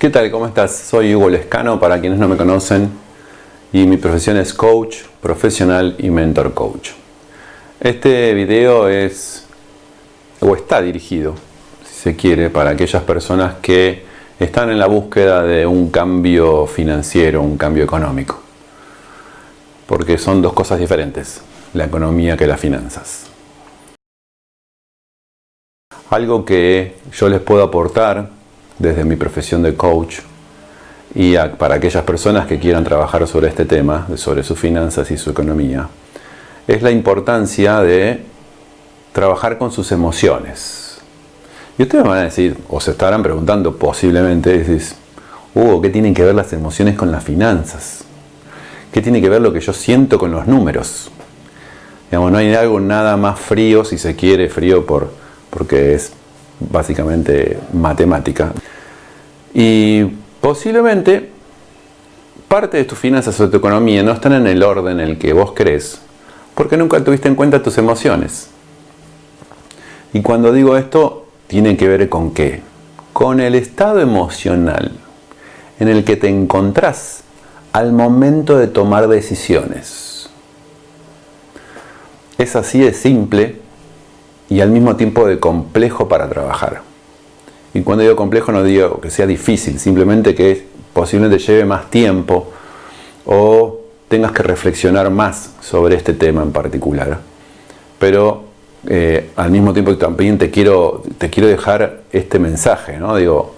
¿Qué tal? ¿Cómo estás? Soy Hugo Lescano, para quienes no me conocen, y mi profesión es coach profesional y mentor coach. Este video es, o está dirigido, si se quiere, para aquellas personas que están en la búsqueda de un cambio financiero, un cambio económico. Porque son dos cosas diferentes, la economía que las finanzas. Algo que yo les puedo aportar desde mi profesión de coach y para aquellas personas que quieran trabajar sobre este tema, sobre sus finanzas y su economía, es la importancia de trabajar con sus emociones. Y ustedes van a decir, o se estarán preguntando posiblemente, decís, Hugo, ¿qué tienen que ver las emociones con las finanzas? ¿Qué tiene que ver lo que yo siento con los números? Digamos, no hay algo nada más frío, si se quiere, frío por, porque es básicamente matemática. Y posiblemente parte de tus finanzas o tu economía no están en el orden en el que vos crees, porque nunca tuviste en cuenta tus emociones. Y cuando digo esto, tiene que ver con qué? Con el estado emocional en el que te encontrás al momento de tomar decisiones. Es así de simple y al mismo tiempo de complejo para trabajar. Y cuando digo complejo no digo que sea difícil, simplemente que posiblemente lleve más tiempo o tengas que reflexionar más sobre este tema en particular. Pero eh, al mismo tiempo también te quiero, te quiero dejar este mensaje, ¿no? Digo,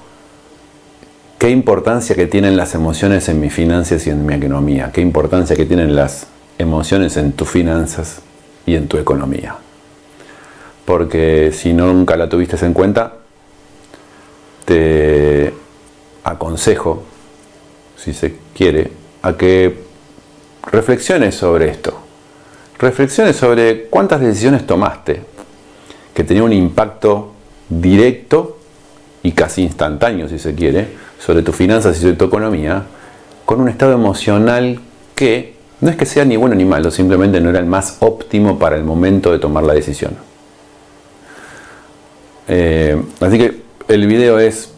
qué importancia que tienen las emociones en mis finanzas y en mi economía, qué importancia que tienen las emociones en tus finanzas y en tu economía. Porque si nunca la tuviste en cuenta, te aconsejo, si se quiere, a que reflexiones sobre esto. Reflexiones sobre cuántas decisiones tomaste que tenían un impacto directo y casi instantáneo, si se quiere, sobre tus finanzas y sobre tu economía, con un estado emocional que no es que sea ni bueno ni malo, simplemente no era el más óptimo para el momento de tomar la decisión. Eh, así que el video es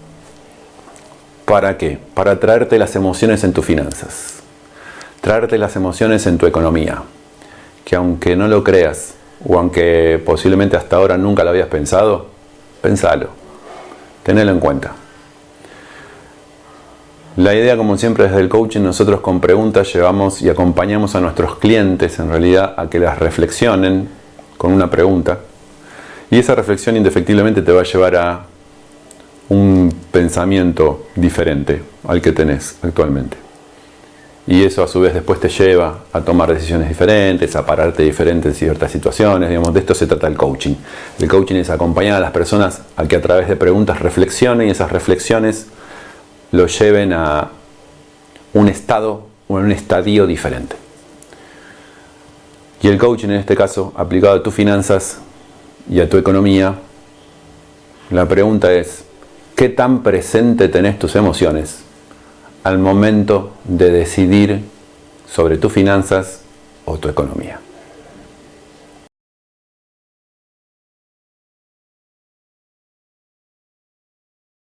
¿para qué? Para traerte las emociones en tus finanzas, traerte las emociones en tu economía, que aunque no lo creas o aunque posiblemente hasta ahora nunca lo habías pensado, pensalo, tenelo en cuenta. La idea, como siempre, desde el coaching, nosotros con preguntas llevamos y acompañamos a nuestros clientes, en realidad, a que las reflexionen con una pregunta. Y esa reflexión indefectiblemente te va a llevar a un pensamiento diferente al que tenés actualmente. Y eso a su vez después te lleva a tomar decisiones diferentes, a pararte diferente en ciertas situaciones. Digamos, de esto se trata el coaching. El coaching es acompañar a las personas a que a través de preguntas reflexionen y esas reflexiones lo lleven a un estado o un estadio diferente. Y el coaching en este caso, aplicado a tus finanzas y a tu economía, la pregunta es, ¿Qué tan presente tenés tus emociones al momento de decidir sobre tus finanzas o tu economía?